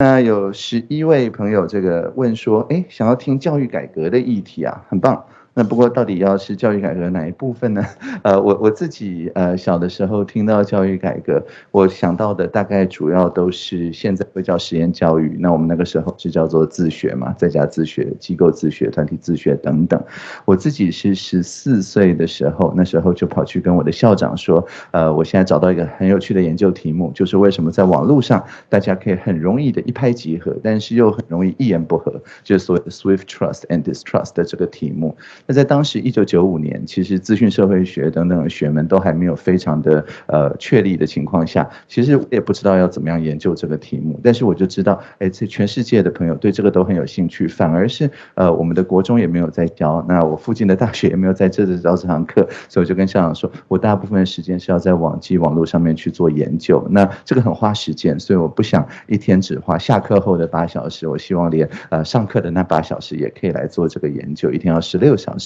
那有十一位朋友这个问说，哎，想要听教育改革的议题啊，很棒。那不过到底要是教育改革哪一部分呢？呃，我我自己呃小的时候听到教育改革，我想到的大概主要都是现在会叫实验教育，那我们那个时候是叫做自学嘛，在家自学、机构自学、团体自学等等。我自己是十四岁的时候，那时候就跑去跟我的校长说，呃，我现在找到一个很有趣的研究题目，就是为什么在网络上大家可以很容易的一拍即合，但是又很容易一言不合，就是所谓的 Swift Trust and Distrust 的这个题目。那在当时一九九五年，其实资讯社会学等等学门都还没有非常的呃确立的情况下，其实我也不知道要怎么样研究这个题目。但是我就知道，哎，这全世界的朋友对这个都很有兴趣，反而是呃我们的国中也没有在教，那我附近的大学也没有在这里教这堂课，所以我就跟校长说，我大部分时间是要在网际网络上面去做研究，那这个很花时间，所以我不想一天只花下课后的八小时，我希望连呃上课的那八小时也可以来做这个研究，一天要十六小时。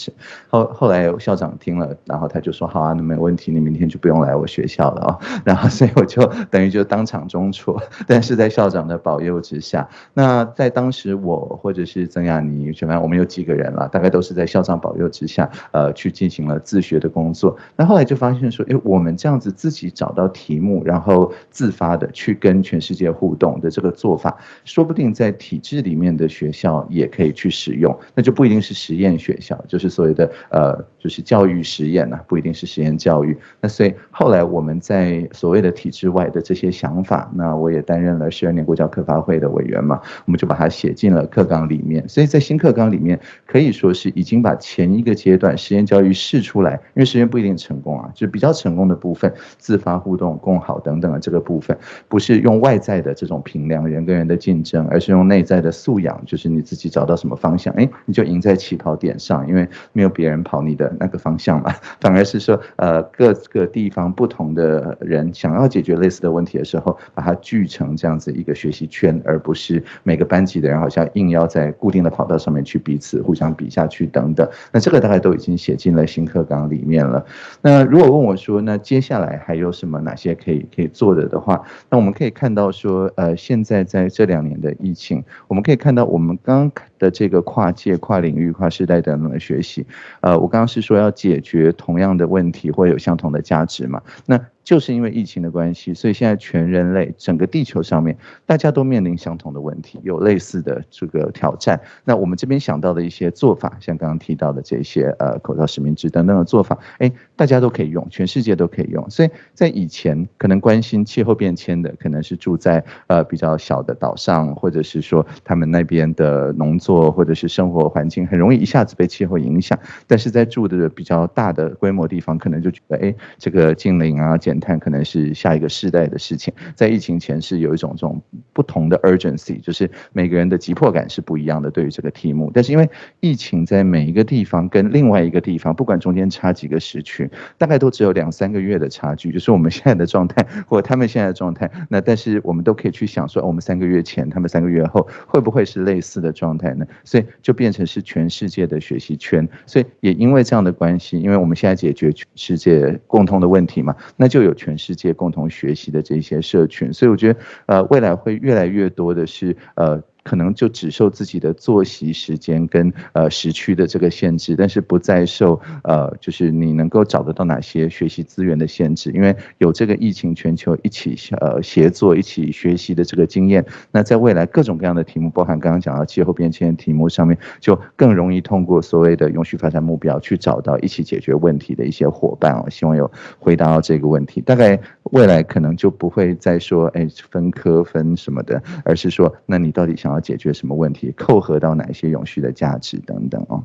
后后来校长听了，然后他就说：“好啊，那没问题，你明天就不用来我学校了啊。”然后所以我就等于就当场中辍，但是在校长的保佑之下，那在当时我或者是曾亚妮，全班我们有几个人了，大概都是在校长保佑之下，呃，去进行了自学的工作。那后来就发现说，哎，我们这样子自己找到题目，然后自发的去跟全世界互动的这个做法，说不定在体制里面的学校也可以去使用，那就不一定是实验学校，就是所谓的。呃，就是教育实验呐，不一定是实验教育。那所以后来我们在所谓的体制外的这些想法，那我也担任了十二年国教科发会的委员嘛，我们就把它写进了课纲里面。所以在新课纲里面，可以说是已经把前一个阶段实验教育试出来，因为实验不一定成功啊，就是比较成功的部分，自发互动、共好等等的这个部分，不是用外在的这种评量人跟人的竞争，而是用内在的素养，就是你自己找到什么方向，哎，你就赢在起跑点上，因为没有别人。跑你的那个方向嘛，反而是说，呃，各个地方不同的人想要解决类似的问题的时候，把它聚成这样子一个学习圈，而不是每个班级的人好像硬要在固定的跑道上面去彼此互相比下去等等。那这个大概都已经写进了新课纲里面了。那如果问我说，那接下来还有什么哪些可以可以做的的话，那我们可以看到说，呃，现在在这两年的疫情，我们可以看到我们刚的这个跨界、跨领域、跨时代等等的学习。呃，我刚刚是说要解决同样的问题，或有相同的价值嘛？那。就是因为疫情的关系，所以现在全人类整个地球上面，大家都面临相同的问题，有类似的这个挑战。那我们这边想到的一些做法，像刚刚提到的这些呃口罩实名制等等的做法，哎，大家都可以用，全世界都可以用。所以在以前可能关心气候变迁的，可能是住在呃比较小的岛上，或者是说他们那边的农作或者是生活环境很容易一下子被气候影响。但是在住的比较大的规模地方，可能就觉得哎，这个近邻啊减碳可能是下一个世代的事情，在疫情前是有一种这种不同的 urgency，就是每个人的急迫感是不一样的。对于这个题目，但是因为疫情在每一个地方跟另外一个地方，不管中间差几个时区，大概都只有两三个月的差距，就是我们现在的状态或他们现在的状态。那但是我们都可以去想说，我们三个月前，他们三个月后会不会是类似的状态呢？所以就变成是全世界的学习圈。所以也因为这样的关系，因为我们现在解决全世界共通的问题嘛，那就会有。全世界共同学习的这些社群，所以我觉得，呃，未来会越来越多的是，呃。可能就只受自己的作息时间跟呃时区的这个限制，但是不再受呃就是你能够找得到哪些学习资源的限制，因为有这个疫情全球一起呃协作一起学习的这个经验，那在未来各种各样的题目，包含刚刚讲到气候变迁题目上面，就更容易通过所谓的永续发展目标去找到一起解决问题的一些伙伴哦。希望有回答到这个问题，大概未来可能就不会再说哎分科分什么的，而是说那你到底想要解决什么问题？扣合到哪些永续的价值等等哦。